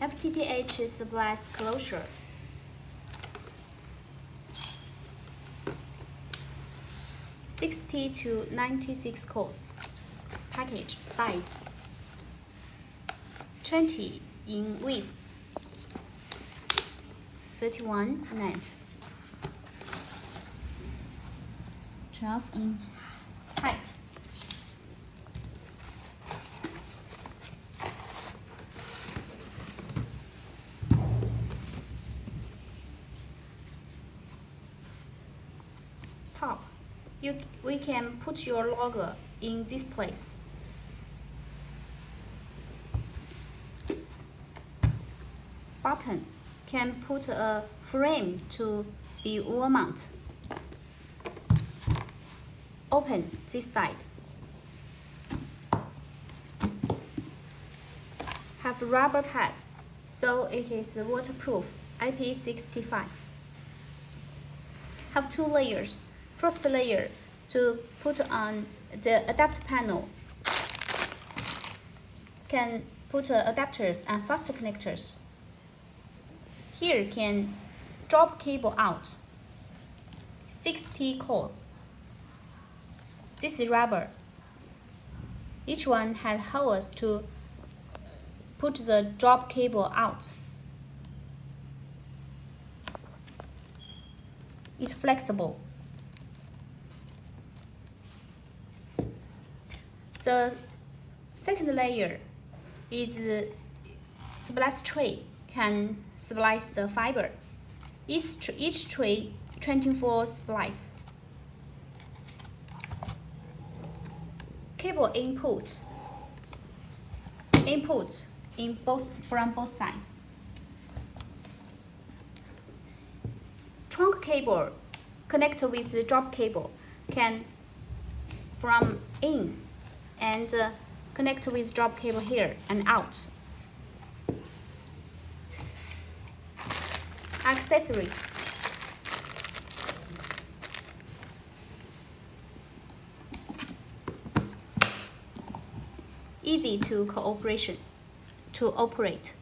FTTH is the blast closure. Sixty to ninety-six cores. Package size. Twenty in width. Thirty-one length. Twelve in height. Top. You, we can put your logo in this place. Button can put a frame to be wall mount. Open this side. Have rubber pad, so it is waterproof IP65. Have two layers first layer to put on the adapt panel can put uh, adapters and fast connectors. Here can drop cable out. 60 cord. This is rubber. Each one has holes to put the drop cable out. It's flexible. The second layer is the splice tray can splice the fiber. Each, each tray 24 splice. Cable input. Input in both from both sides. Trunk cable connect with the drop cable can from in and uh, connect with drop cable here and out. Accessories. Easy to cooperation, to operate.